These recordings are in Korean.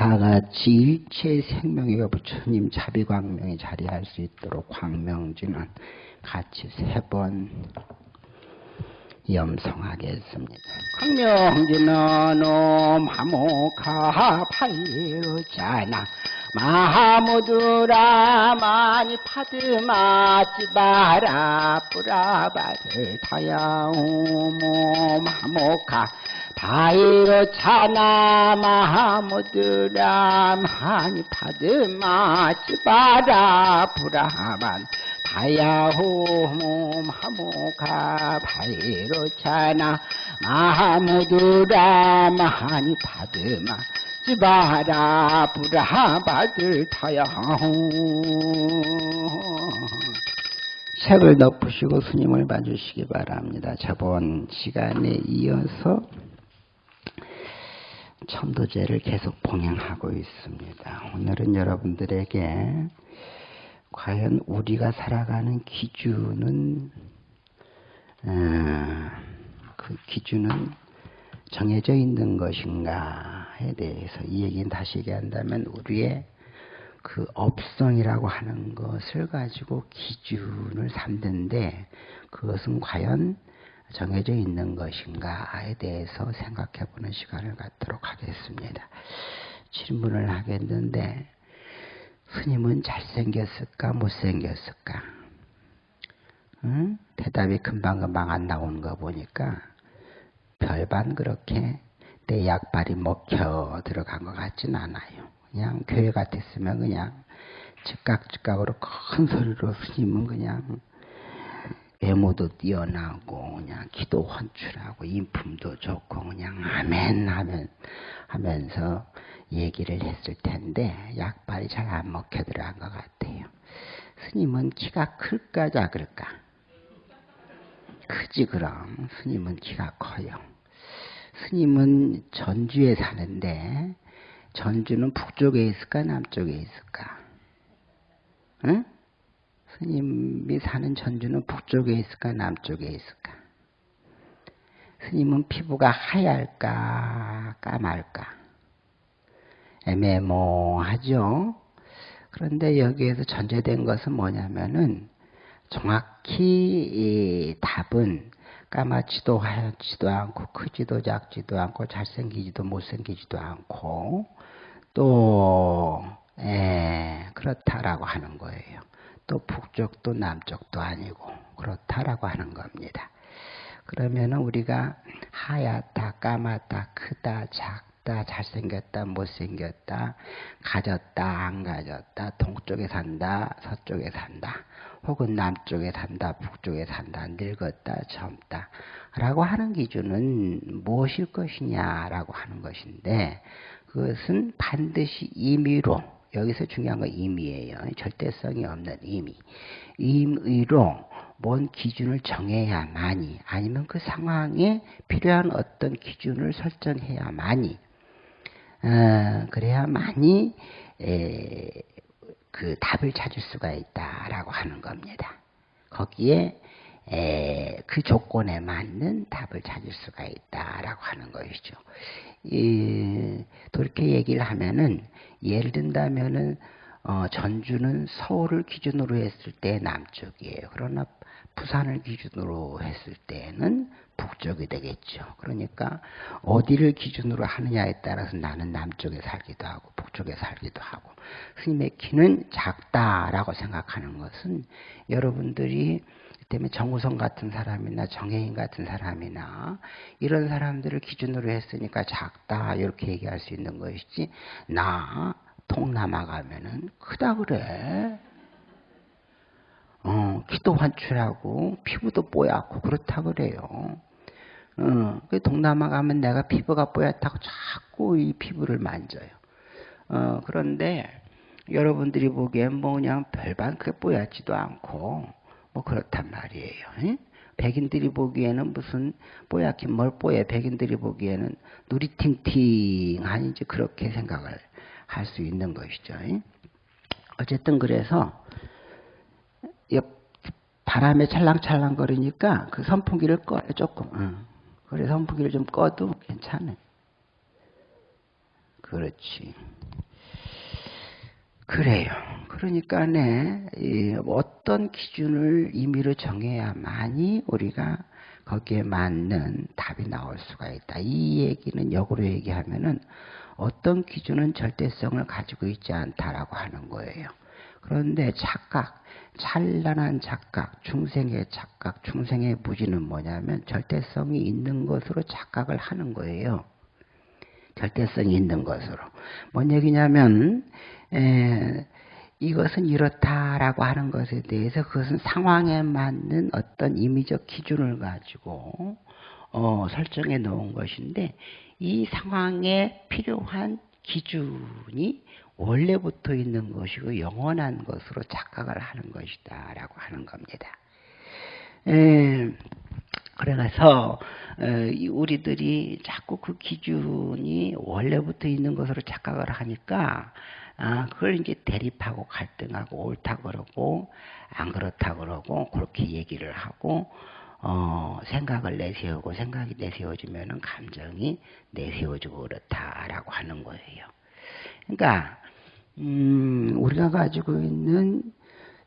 다 같이 일체 생명의 부처님 자비광명에 자리할 수 있도록 광명지는 같이 세 번 염성하겠습니다. 광명지는 옴 하모카 파이루자나 마하무드라 마니 파드마 찌바라 뿌라바를 타야오모 마모카 바이로 차나 마하무드라 마니 파드마 찌바라 뿌라만 다야호모 마모카 바이로 차나 마하무드라 마니 파드마 지바라 부라바들 타야 책을 덮으시고 스님을 봐주시기 바랍니다. 저번 시간에 이어서 천도제를 계속 봉행하고 있습니다. 오늘은 여러분들에게 과연 우리가 살아가는 기준은 어, 그 기준은 정해져 있는 것인가에 대해서 이 얘기는 다시 얘기한다면 우리의 그 업성이라고 하는 것을 가지고 기준을 삼는데 그것은 과연 정해져 있는 것인가에 대해서 생각해 보는 시간을 갖도록 하겠습니다. 질문을 하겠는데 스님은 잘생겼을까 못생겼을까? 응? 대답이 금방금방 안 나오는 거 보니까 별반 그렇게 내 약발이 먹혀 들어간 것 같진 않아요. 그냥 교회 같았으면 그냥 즉각즉각으로 큰 소리로 스님은 그냥 외모도 뛰어나고 그냥 기도 헌출하고 인품도 좋고 그냥 아멘 하면 하면서 얘기를 했을 텐데 약발이 잘 안 먹혀 들어간 것 같아요. 스님은 키가 클까 작을까? 크지 그럼 스님은 키가 커요. 스님은 전주에 사는데 전주는 북쪽에 있을까 남쪽에 있을까? 응? 스님이 사는 전주는 북쪽에 있을까 남쪽에 있을까? 스님은 피부가 하얄까 까말까? 애매모하죠. 그런데 여기에서 전제된 것은 뭐냐면은 정확히 답은 까맣지도 하얗지도 않고 크지도 작지도 않고 잘생기지도 못생기지도 않고 또 에, 그렇다라고 하는 거예요. 또 북쪽도 남쪽도 아니고 그렇다라고 하는 겁니다. 그러면 우리가 하얗다, 까맣다, 크다, 작다, 잘생겼다, 못생겼다, 가졌다, 안 가졌다, 동쪽에 산다, 서쪽에 산다, 혹은 남쪽에 산다, 북쪽에 산다, 늙었다, 젊다. 라고 하는 기준은 무엇일 것이냐라고 하는 것인데, 그것은 반드시 임의로, 여기서 중요한 건 임의예요. 절대성이 없는 임의. 임의로 뭔 기준을 정해야만이, 아니면 그 상황에 필요한 어떤 기준을 설정해야만이, 어, 그래야만이, 에, 그 답을 찾을 수가 있다라고 하는 겁니다. 거기에 에, 그 조건에 맞는 답을 찾을 수가 있다라고 하는 것이죠. 이, 그렇게 얘기를 하면은 예를 든다면은 어, 전주는 서울을 기준으로 했을 때 남쪽이에요. 그러나 부산을 기준으로 했을 때는 북쪽이 되겠죠. 그러니까 어디를 기준으로 하느냐에 따라서 나는 남쪽에 살기도 하고 북쪽에 살기도 하고 스님의 키는 작다라고 생각하는 것은 여러분들이 때문에 정우성 같은 사람이나 정혜인 같은 사람이나 이런 사람들을 기준으로 했으니까 작다 이렇게 얘기할 수 있는 것이지 나 동남아 가면은 크다 그래. 어, 키도 환출하고 피부도 뽀얗고 그렇다 그래요. 어, 그 동남아 가면 내가 피부가 뽀얗다고 자꾸 이 피부를 만져요. 어, 그런데 여러분들이 보기엔 뭐 그냥 별반 크게 뽀얗지도 않고 뭐 그렇단 말이에요. 에? 백인들이 보기에는 무슨 뽀얗긴 뭘 뽀해 백인들이 보기에는 누리 팅팅한 이제 그렇게 생각을 할 수 있는 것이죠. 에? 어쨌든 그래서 바람에 찰랑찰랑 거리니까 그 선풍기를 꺼요 조금. 응. 그래 선풍기를 좀 꺼도 괜찮아. 그렇지. 그래요. 그러니까 네, 어떤 기준을 임의로 정해야만이 우리가 거기에 맞는 답이 나올 수가 있다. 이 얘기는 역으로 얘기하면은 어떤 기준은 절대성을 가지고 있지 않다라고 하는 거예요. 그런데 착각, 찬란한 착각, 중생의 착각, 중생의 무지는 뭐냐면 절대성이 있는 것으로 착각을 하는 거예요. 절대성이 있는 것으로. 뭔 얘기냐면 에, 이것은 이렇다라고 하는 것에 대해서 그것은 상황에 맞는 어떤 임의적 기준을 가지고 어, 설정해 놓은 것인데 이 상황에 필요한 기준이 원래부터 있는 것이고 영원한 것으로 착각을 하는 것이다 라고 하는 겁니다. 에, 그래서 우리들이 자꾸 그 기준이 원래부터 있는 것으로 착각을 하니까 아, 그걸 이제 대립하고 갈등하고 옳다 그러고 안 그렇다 그러고 그렇게 얘기를 하고 어, 생각을 내세우고 생각이 내세워지면은 감정이 내세워지고 그렇다라고 하는 거예요. 그러니까 음, 우리가 가지고 있는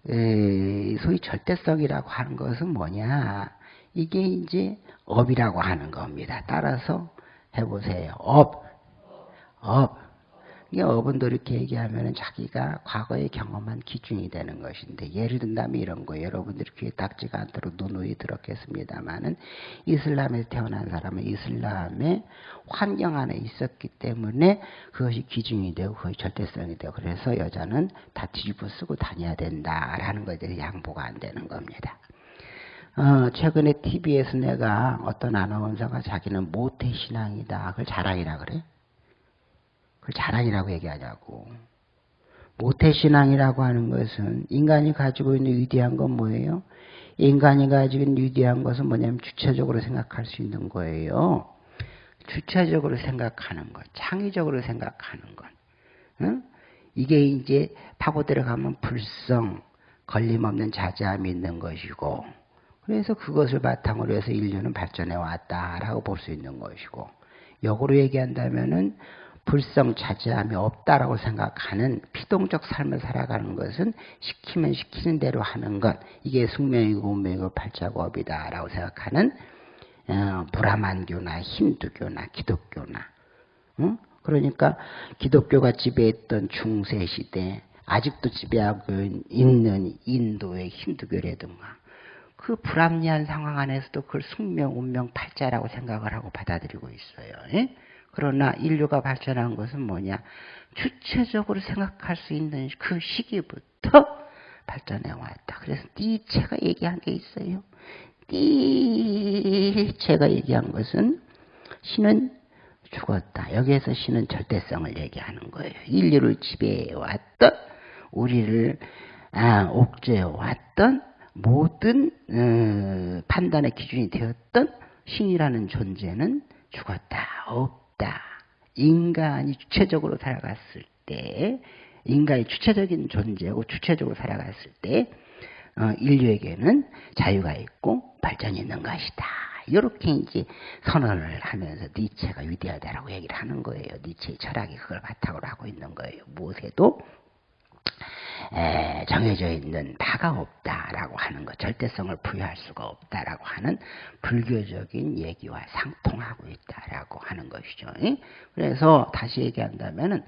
에, 소위 절대성이라고 하는 것은 뭐냐? 이게 이제 업이라고 하는 겁니다. 따라서 해보세요. 업, 업. 이게 업은 이렇게 얘기하면 자기가 과거에 경험한 기준이 되는 것인데 예를 든다면 이런 거 여러분들이 귀에 딱지가 앉도록 누누이 들었겠습니다만은 이슬람에서 태어난 사람은 이슬람의 환경 안에 있었기 때문에 그것이 기준이 되고 그것이 절대성이 되고 그래서 여자는 다 뒤집어 쓰고 다녀야 된다라는 것들이 양보가 안 되는 겁니다. 어, 최근에 TV에서 내가 어떤 아나운서가 자기는 모태신앙이다. 그걸 자랑이라 그래. 그걸 자랑이라고 얘기하자고. 모태신앙이라고 하는 것은 인간이 가지고 있는 위대한 건 뭐예요? 인간이 가지고 있는 위대한 것은 뭐냐면 주체적으로 생각할 수 있는 거예요. 주체적으로 생각하는 것, 창의적으로 생각하는 것. 응? 이게 이제 파고 들어가면 불성, 걸림없는 자제함이 있는 것이고, 그래서 그것을 바탕으로 해서 인류는 발전해 왔다라고 볼 수 있는 것이고, 역으로 얘기한다면은 불성차지함이 없다라고 생각하는 피동적 삶을 살아가는 것은 시키면 시키는 대로 하는 것 이게 숙명이고 운명이고 발자국이다라고 생각하는 어, 브라만교나 힌두교나 기독교나 응? 그러니까 기독교가 지배했던 중세 시대 아직도 지배하고 있는 인도의 힌두교라든가 그 불합리한 상황 안에서도 그걸 숙명, 운명, 팔자라고 생각을 하고 받아들이고 있어요. 예? 그러나 인류가 발전한 것은 뭐냐? 주체적으로 생각할 수 있는 그 시기부터 발전해 왔다. 그래서 니체가 얘기한 게 있어요. 니체가 얘기한 것은 신은 죽었다. 여기에서 신은 절대성을 얘기하는 거예요. 인류를 지배해 왔던 우리를 아, 옥죄해 왔던 모든 어, 판단의 기준이 되었던 신이라는 존재는 죽었다. 없 있다. 인간이 주체적으로 살아갔을 때, 인간이 주체적인 존재고 주체적으로 살아갔을 때, 어, 인류에게는 자유가 있고 발전이 있는 것이다. 이렇게 이제 선언을 하면서 니체가 위대하다라고 얘기를 하는 거예요. 니체의 철학이 그걸 바탕으로 하고 있는 거예요. 무엇에도 에, 정해져 있는 바가 없다라고 하는 것, 절대성을 부여할 수가 없다라고 하는 불교적인 얘기와 상통하고 있다라고 하는 것이죠. 그래서 다시 얘기한다면은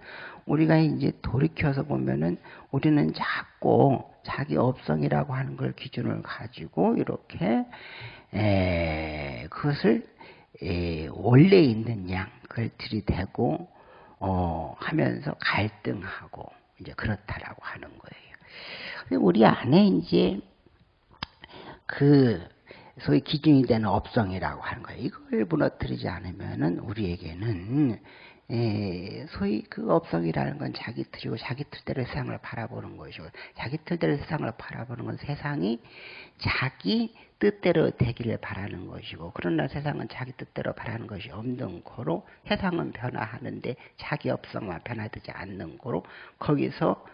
우리가 이제 돌이켜서 보면은 우리는 자꾸 자기 업성이라고 하는 걸 기준을 가지고 이렇게 에, 그것을 에, 원래 있는 양 그걸 들이대고 어, 하면서 갈등하고 이제 그렇다라고 하는 거예요. 우리 안에 이제 그 소위 기준이 되는 업성이라고 하는 거예요. 이걸 무너뜨리지 않으면은 우리에게는 에, 소위 그 업성이라는 건 자기 틀이고 자기 틀대로 세상을 바라보는 것이고 자기 틀대로 세상을 바라보는 건 세상이 자기 뜻대로 되기를 바라는 것이고 그러나 세상은 자기 뜻대로 바라는 것이 없는 거로 세상은 변화하는데 자기 업성만 변화되지 않는 거로 거기서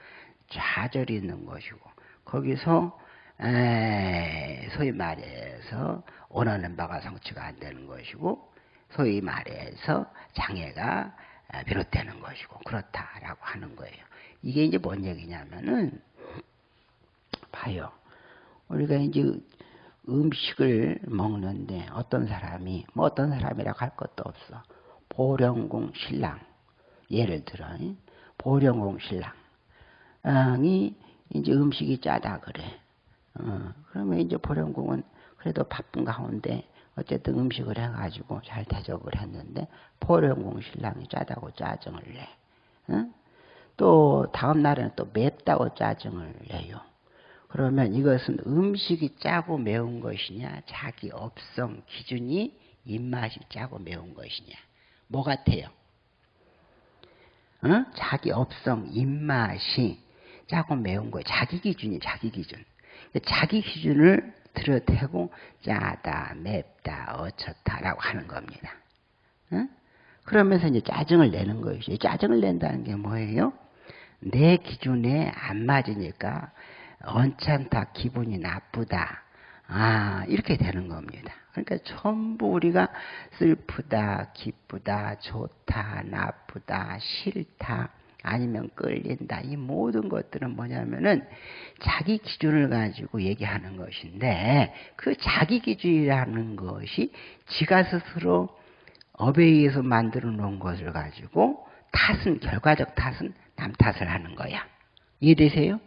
좌절이 있는 것이고 거기서 에, 소위 말해서 원하는 바가 성취가 안 되는 것이고 소위 말해서 장애가 비롯되는 것이고 그렇다라고 하는 거예요. 이게 이제 뭔 얘기냐면은 봐요. 우리가 이제 음식을 먹는데 어떤 사람이 뭐 어떤 사람이라고 할 것도 없어. 보령공 신랑 예를 들어 보령공 신랑이 이제 음식이 짜다 그래. 어, 그러면 이제 보령공은 그래도 바쁜 가운데 어쨌든 음식을 해가지고 잘 대접을 했는데 보령공 신랑이 짜다고 짜증을 내. 어? 또 다음 날에는 또 맵다고 짜증을 내요. 그러면 이것은 음식이 짜고 매운 것이냐, 자기 업성 기준이 입맛이 짜고 매운 것이냐. 뭐 같아요? 어? 자기 업성 입맛이 짜고 매운 거 자기 기준이 자기 기준. 자기 기준을 들여대고 짜다, 맵다, 어쩌다라고 하는 겁니다. 어? 그러면서 이제 짜증을 내는 것이죠. 짜증을 낸다는 게 뭐예요? 내 기준에 안 맞으니까 언짢다, 기분이 나쁘다. 아, 이렇게 되는 겁니다. 그러니까 전부 우리가 슬프다, 기쁘다, 좋다, 나쁘다, 싫다, 아니면 끌린다. 이 모든 것들은 뭐냐면은 자기 기준을 가지고 얘기하는 것인데 그 자기 기준이라는 것이 지가 스스로 업에 의해서 만들어 놓은 것을 가지고 탓은, 결과적 탓은 남 탓을 하는 거야. 이해되세요?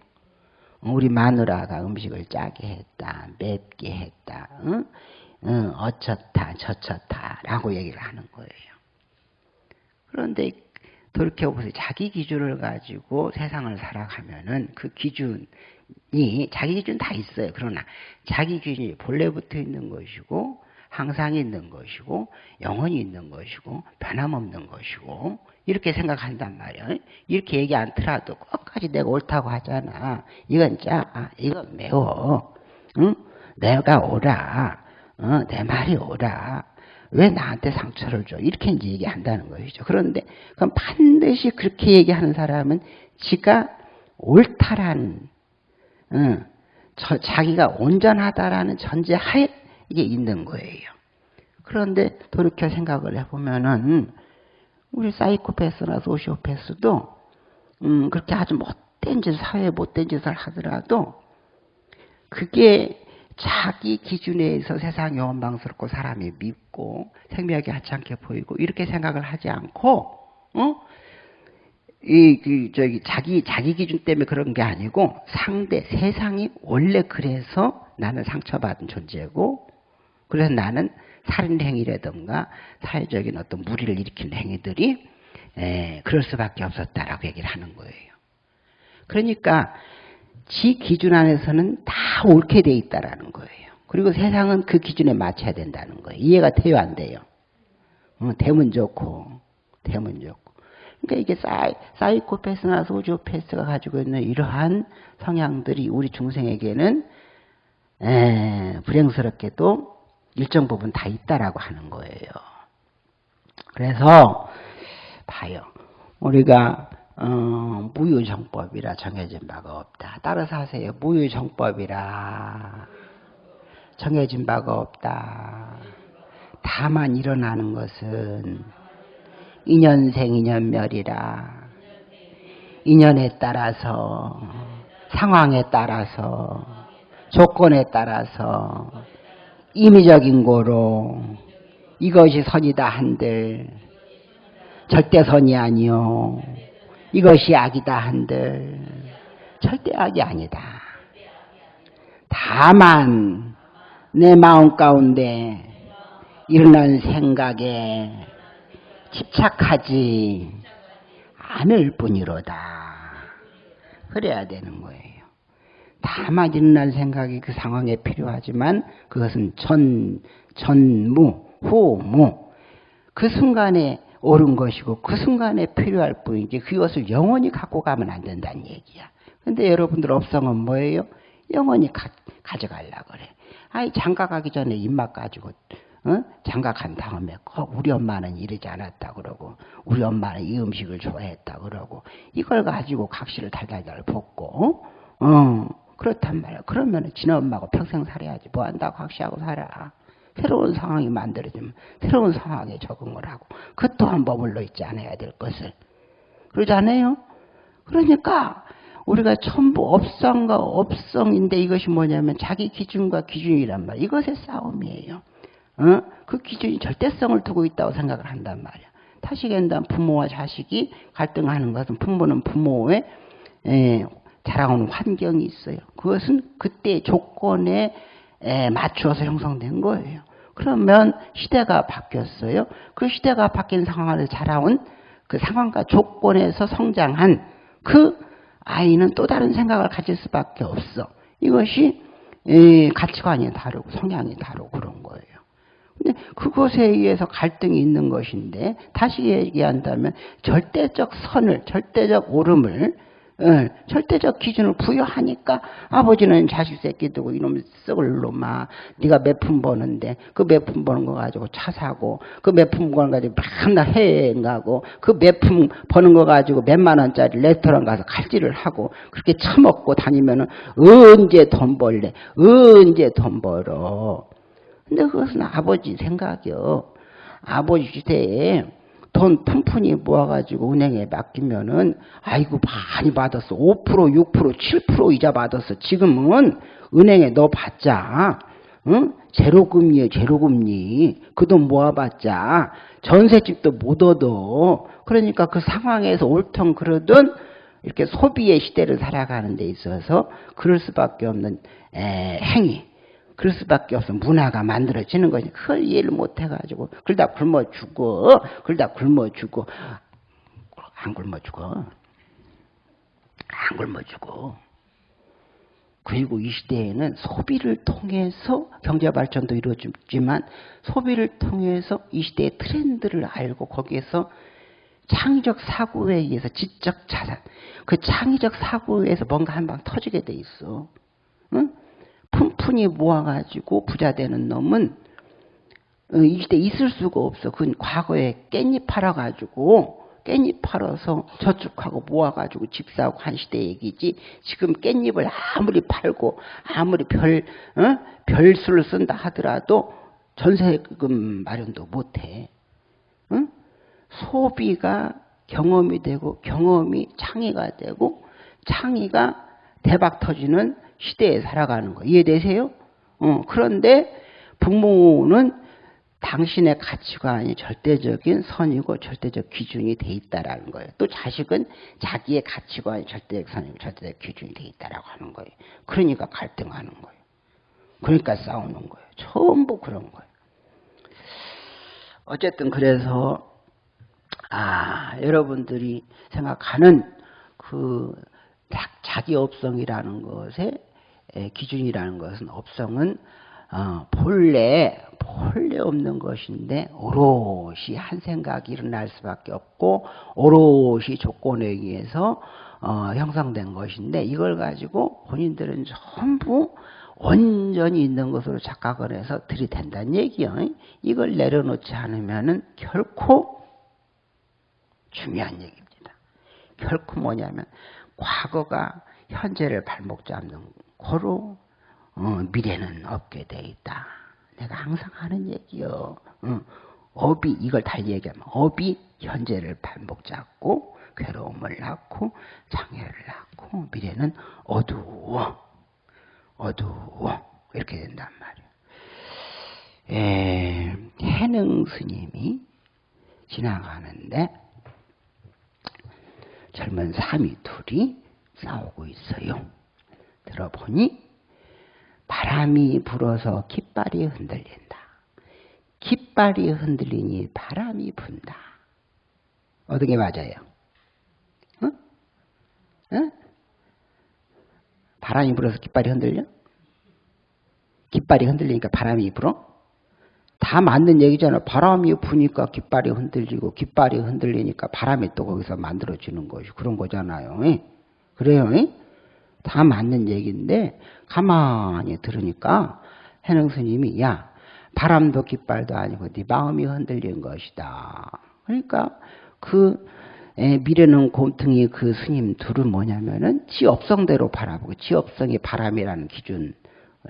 우리 마누라가 음식을 짜게 했다, 맵게 했다, 응? 응, 어쩌다, 저쩌다, 라고 얘기를 하는 거예요. 그런데 돌이켜보세요. 자기 기준을 가지고 세상을 살아가면은 그 기준이, 자기 기준 다 있어요. 그러나 자기 기준이 본래부터 있는 것이고, 항상 있는 것이고, 영원히 있는 것이고, 변함없는 것이고, 이렇게 생각한단 말이야. 이렇게 얘기 않더라도 끝까지 내가 옳다고 하잖아. 이건 짜, 아, 이건 매워. 응? 내가 오라. 어, 내 말이 오라. 왜 나한테 상처를 줘? 이렇게 이제 얘기한다는 것이죠. 그런데 그럼 반드시 그렇게 얘기하는 사람은 지가 옳다라는, 응, 저, 자기가 온전하다라는 전제하에 이게 있는 거예요. 그런데 돌이켜 생각을 해보면은 우리 사이코패스나 소시오패스도 음, 그렇게 아주 못된 짓, 사회에 못된 짓을 하더라도 그게 자기 기준에서 세상이 원망스럽고 사람이 밉고 생명이 하찮게 보이고 이렇게 생각을 하지 않고 어? 이, 그, 저기, 자기, 자기 기준 때문에 그런 게 아니고 상대, 세상이 원래 그래서 나는 상처받은 존재고 그래서 나는 살인 행위라든가 사회적인 어떤 무리를 일으키는 행위들이 에, 그럴 수밖에 없었다라고 얘기를 하는 거예요. 그러니까 지 기준 안에서는 다 옳게 돼 있다라는 거예요. 그리고 세상은 그 기준에 맞춰야 된다는 거예요. 이해가 돼요, 안 돼요? 어, 되면 좋고, 되면 좋고. 그러니까 이게 사이, 사이코패스나 소지오패스가 가지고 있는 이러한 성향들이 우리 중생에게는 에, 불행스럽게도 일정 부분 다 있다라고 하는 거예요. 그래서 봐요. 우리가 어, 무유정법이라 정해진 바가 없다. 따라서 하세요. 무유정법이라 정해진 바가 없다. 다만 일어나는 것은 인연생 인연멸이라 인연에 따라서 상황에 따라서 조건에 따라서 임의적인 거로 이것이 선이다 한들 절대 선이 아니요 이것이 악이다 한들 절대 악이 아니다. 다만 내 마음 가운데 일어난 생각에 집착하지 않을 뿐이로다. 그래야 되는 거예요. 다만 일어난 생각이 그 상황에 필요하지만 그것은 전, 전무, 후무. 그 순간에 옳은 것이고 그 순간에 필요할 뿐이지 그것을 영원히 갖고 가면 안 된다는 얘기야. 근데 여러분들 업성은 뭐예요? 영원히 가, 가져가려 그래. 아이 장가 가기 전에 입맛 가지고 어? 장가 간 다음에 꼭 우리 엄마는 이러지 않았다 그러고 우리 엄마는 이 음식을 좋아했다 그러고 이걸 가지고 각시를 달달달 볶고 어? 어. 그렇단 말이야. 그러면 지네 엄마하고 평생 살아야지. 뭐 한다고 확시하고 살아. 새로운 상황이 만들어지면 새로운 상황에 적응을 하고 그 또한 머물러 있지 않아야 될 것을. 그러지 않아요? 그러니까 우리가 전부 업성과 업성인데 이것이 뭐냐면 자기 기준과 기준이란 말. 이것의 싸움이에요. 어? 그 기준이 절대성을 두고 있다고 생각을 한단 말이야. 다시 얘기한다면 부모와 자식이 갈등하는 것은 부모는 부모의 에, 자라오는 환경이 있어요. 그것은 그때 조건에 에, 맞추어서 형성된 거예요. 그러면 시대가 바뀌었어요. 그 시대가 바뀐 상황을 자라온 그 상황과 조건에서 성장한 그 아이는 또 다른 생각을 가질 수밖에 없어. 이것이 가치관이 다르고 성향이 다르고 그런 거예요. 근데 그것에 의해서 갈등이 있는 것인데 다시 얘기한다면 절대적 선을 절대적 오름을 예, 절대적 기준을 부여하니까 아버지는 자식 새끼 두고 이놈 썩을 놈아. 네가 몇 푼 버는데 그 몇 푼 버는 거 가지고 차 사고 그 몇 푼 버는 거 가지고 맨날 해외여행 가고 그 몇 푼 버는 거 가지고 몇만 원짜리 레스토랑 가서 칼질을 하고 그렇게 처먹고 다니면은 언제 돈 벌래? 언제 돈 벌어? 근데 그것은 아버지 생각이요. 아버지 시대에 돈 푼푼이 모아가지고 은행에 맡기면은 아이고 많이 받았어. 5% 6% 7% 이자 받았어. 지금은 은행에 넣어 봤자. 응? 제로금리에 제로금리. 그 돈 모아봤자 전세집도 못 얻어. 그러니까 그 상황에서 옳던 그러든 이렇게 소비의 시대를 살아가는 데 있어서 그럴 수밖에 없는 에, 행위 그럴 수밖에 없어. 문화가 만들어지는 거지. 그걸 이해를 못 해가지고. 그러다 굶어 죽어. 그러다 굶어 죽어. 안 굶어 죽어. 안 굶어 죽어. 그리고 이 시대에는 소비를 통해서 경제 발전도 이루어지지만 소비를 통해서 이 시대의 트렌드를 알고 거기에서 창의적 사고에 의해서 지적 자산, 그 창의적 사고에 의해서 뭔가 한 방 터지게 돼 있어. 응? 푼푼이 모아가지고 부자 되는 놈은 어, 이 시대 있을 수가 없어. 그건 과거에 깻잎 팔아가지고 깻잎 팔아서 저축하고 모아가지고 집 사고 한 시대 얘기지. 지금 깻잎을 아무리 팔고 아무리 별 어? 별수를 쓴다 하더라도 전세금 마련도 못해. 응? 소비가 경험이 되고 경험이 창의가 되고 창의가 대박 터지는 시대에 살아가는 거 이해되세요? 어, 그런데 부모는 당신의 가치관이 절대적인 선이고 절대적 기준이 돼 있다라는 거예요. 또 자식은 자기의 가치관이 절대적 선이고 절대적 기준이 돼 있다라고 하는 거예요. 그러니까 갈등하는 거예요. 그러니까 싸우는 거예요. 전부 그런 거예요. 어쨌든 그래서 아 여러분들이 생각하는 그 자기 업성이라는 것의 기준이라는 것은 업성은 어, 본래 본래 없는 것인데 오롯이 한 생각이 일어날 수밖에 없고 오롯이 조건에 의해서 어, 형성된 것인데 이걸 가지고 본인들은 전부 온전히 있는 것으로 착각을 해서 들이댄다는 얘기요. 이걸 내려놓지 않으면은 결코 중요한 얘기입니다. 결코 뭐냐면 과거가 현재를 발목 잡는 고로 어, 미래는 없게 돼 있다. 내가 항상 하는 얘기요. 어, 업이 이걸 달리 얘기하면 업이 현재를 발목 잡고 괴로움을 낳고 장애를 낳고 미래는 어두워 어두워 이렇게 된단 말이에요. 에, 해능 스님이 지나가는데 젊은 사미 둘이 싸우고 있어요. 들어보니 바람이 불어서 깃발이 흔들린다. 깃발이 흔들리니 바람이 분다. 어떻게 맞아요? 어? 어? 바람이 불어서 깃발이 흔들려? 깃발이 흔들리니까 바람이 불어? 다 맞는 얘기잖아. 바람이 부니까 깃발이 흔들리고 깃발이 흔들리니까 바람이 또 거기서 만들어지는 것이 그런 거잖아요. 그래요? 다 맞는 얘기인데 가만히 들으니까 해능 스님이 야 바람도 깃발도 아니고 네 마음이 흔들린 것이다. 그러니까 그 미래는 곰퉁이 그 스님 둘은 뭐냐면은 지업성대로 바라보고 지업성이 바람이라는 기준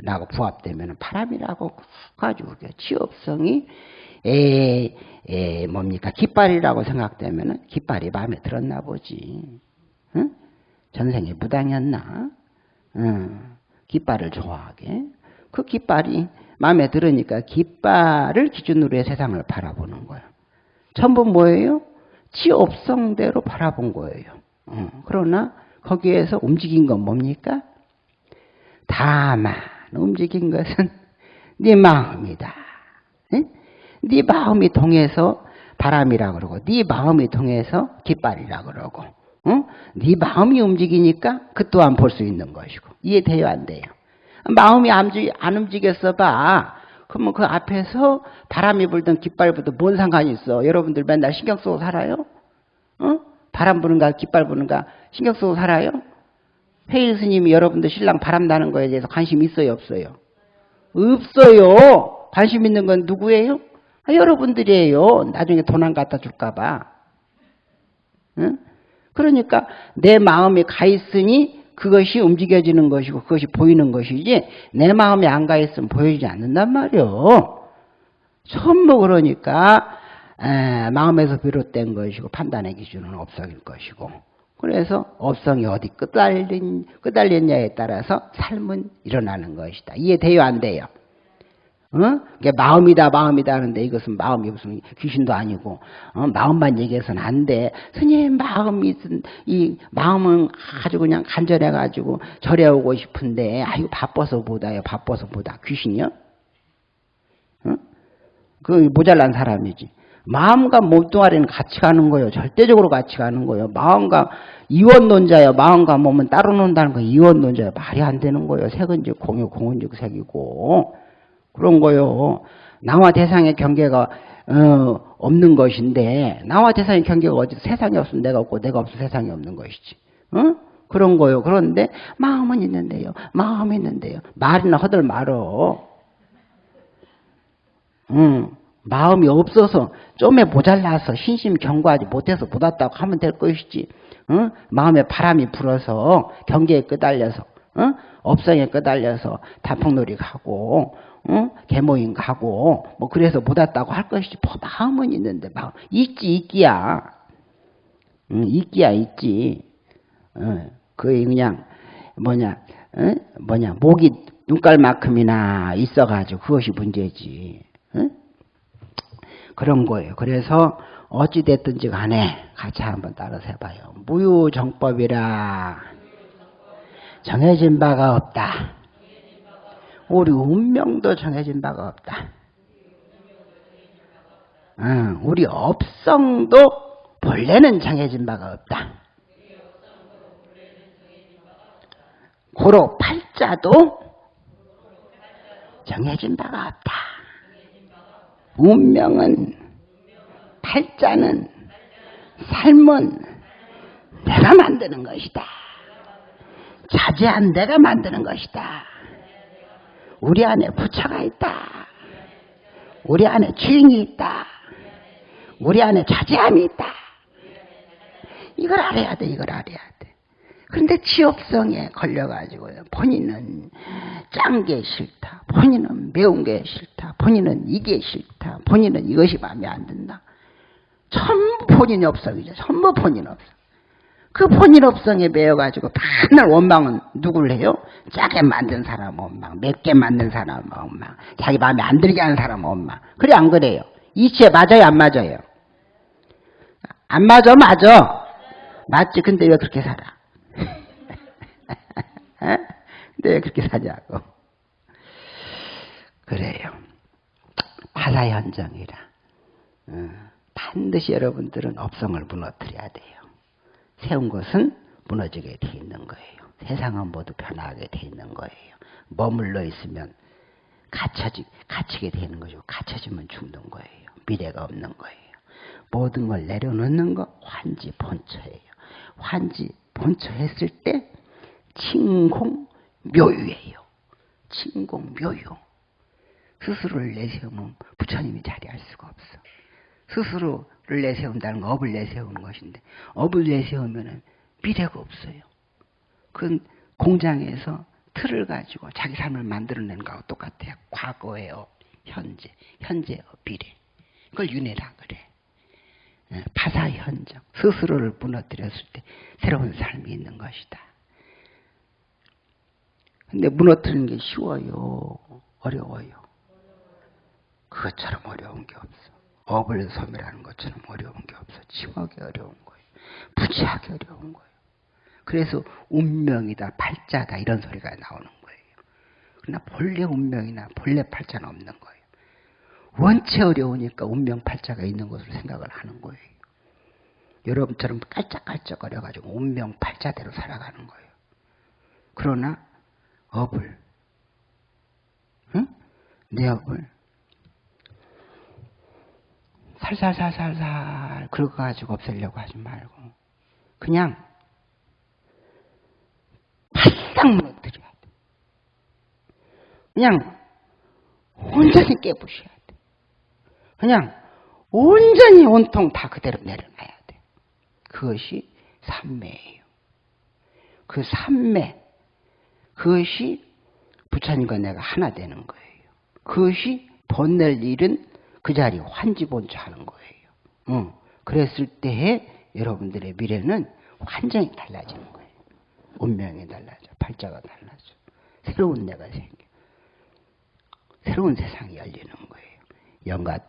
라고 부합되면 바람이라고 가지고 지업성이 에, 에 뭡니까 깃발이라고 생각되면 깃발이 마음에 들었나 보지. 응? 전생에 무당이었나? 응. 깃발을 좋아하게. 그 깃발이 마음에 들으니까 깃발을 기준으로 해 세상을 바라보는 거예요. 전부 뭐예요? 지업성대로 바라본 거예요. 응. 그러나 거기에서 움직인 건 뭡니까? 다만 움직인 것은 네 마음이다. 네? 네 마음이 통해서 바람이라 그러고 네 마음이 통해서 깃발이라 그러고 어? 네 마음이 움직이니까 그 또한 볼 수 있는 것이고 이해돼요 안 돼요? 마음이 안 움직였어 봐. 그러면 그 앞에서 바람이 불든 깃발 불든 뭔 상관이 있어? 여러분들 맨날 신경 쓰고 살아요? 어? 바람 부는가 깃발 부는가 신경 쓰고 살아요? 회일 스님이 여러분들 신랑 바람 나는 거에 대해서 관심 있어요 없어요? 없어요. 관심 있는 건 누구예요? 아, 여러분들이에요. 나중에 돈 안 갖다 줄까 봐. 응? 그러니까 내 마음이 가 있으니 그것이 움직여지는 것이고 그것이 보이는 것이지 내 마음이 안 가 있으면 보이지 않는단 말이요. 전부 그러니까 에, 마음에서 비롯된 것이고 판단의 기준은 업성일 것이고 그래서 업성이 어디 끄달린, 끄달렸냐에 따라서 삶은 일어나는 것이다. 이해돼요 안 돼요? 어? 이게 마음이다 마음이다 하는데 이것은 마음이 무슨 귀신도 아니고 어? 마음만 얘기해서는 안 돼. 스님 마음이 이 마음은 아주 그냥 간절해 가지고 절해 오고 싶은데 아유 바빠서 보다요 바빠서 보다 귀신이요? 어? 그 모자란 사람이지. 마음과 몸뚱아리는 같이 가는 거예요. 절대적으로 같이 가는 거예요. 마음과 이원론자예요. 마음과 몸은 따로 논다는 거 이원론자예요. 말이 안 되는 거예요. 색은 즉 공유, 공은 즉 색이고. 그런 거요. 나와 대상의 경계가 어, 없는 것인데 나와 대상의 경계가 어디 세상이 없으면 내가 없고 내가 없으면 세상이 없는 것이지. 어? 그런 거요. 그런데 마음은 있는데요. 마음이 있는데요. 말이나 허들 말어. 응. 마음이 없어서 좀에 모자라서 신심 경고하지 못해서 못 왔다고 하면 될 것이지. 응? 마음에 바람이 불어서 경계에 끄달려서 응? 업성에 끄달려서 단풍놀이 가고 어? 개모임 가고 뭐 그래서 못 왔다고 할 것이지 뭐 마음은 있는데 마음 있지 있기야 응, 있기야 있지 어, 그게 그냥 뭐냐 어? 뭐냐 목이 눈깔만큼이나 있어가지고 그것이 문제지 어? 그런 거예요 그래서 어찌 됐든지 간에 같이 한번 따라서 해봐요 무유정법이라 정해진 바가 없다 우리 운명도 정해진 바가 없다. 응, 우리 업성도 본래는 정해진 바가 없다. 고로 팔자도 정해진 바가 없다. 운명은 팔자는 삶은 내가 만드는 것이다. 자제한 내가 만드는 것이다. 우리 안에 부처가 있다. 우리 안에 주인이 있다. 우리 안에 자제함이 있다. 이걸 알아야 돼, 이걸 알아야 돼. 그런데 지업성에 걸려가지고요. 본인은 짠 게 싫다. 본인은 매운 게 싫다. 본인은 이게 싫다. 본인은 이것이 마음에 안 든다. 전부 본인이 업성이죠. 전부 본인 업성. 그 본인 업성에 매여가지고 맨날 원망은 누굴 해요? 짜게 만든 사람 원망, 맵게 만든 사람 원망, 자기 마음에 안 들게 하는 사람 원망. 그래 안 그래요? 이치에 맞아요 안 맞아요? 안 맞아 맞아. 맞지 근데 왜 그렇게 살아? 왜 그렇게 사냐고. 그래요. 파사현정이라. 반드시 여러분들은 업성을 무너뜨려야 돼요. 세운 것은 무너지게 돼 있는 거예요. 세상은 모두 변하게 돼 있는 거예요. 머물러 있으면 갇혀지, 갇히게 되는 거죠. 갇혀지면 죽는 거예요. 미래가 없는 거예요. 모든 걸 내려놓는 거 환지 본처예요. 환지 본처 했을 때 칭공 묘유예요. 칭공 묘유. 스스로를 내세우면 부처님이 자리할 수가 없어. 스스로를 내세운다는 건 업을 내세우는 것인데 업을 내세우면 미래가 없어요. 그건 공장에서 틀을 가지고 자기 삶을 만들어낸 거하고 똑같아요. 과거의 업, 현재, 현재 업, 미래. 그걸 윤회라 그래. 예, 파사현정, 스스로를 무너뜨렸을 때 새로운 삶이 있는 것이다. 근데 무너뜨리는 게 쉬워요? 어려워요? 그것처럼 어려운 게 없어. 업을 섬이라는 것처럼 어려운 게 없어. 치하게 어려운 거예요. 부지하게 어려운 거예요. 그래서 운명이다, 팔자다 이런 소리가 나오는 거예요. 그러나 본래 운명이나 본래 팔자는 없는 거예요. 원체 어려우니까 운명 팔자가 있는 것으로 생각을 하는 거예요. 여러분처럼 깔짝깔짝 거려가지고 운명 팔자대로 살아가는 거예요. 그러나 업을, 응? 내 업을 살살살살살 긁어 가지고 없애려고 하지 말고 그냥 바싹 무너뜨려야 돼. 그냥 온전히 깨부셔야 돼. 그냥 온전히 온통 다 그대로 내려놔야 돼. 그것이 삼매예요. 그 삼매, 그것이 부처님과 내가 하나 되는 거예요. 그것이 번낼 일은 그 자리 환지본주 하는 거예요. 응. 그랬을 때에 여러분들의 미래는 완전히 달라지는 거예요. 운명이 달라져. 팔자가 달라져. 새로운 내가 생겨. 새로운 세상이 열리는 거예요. 영가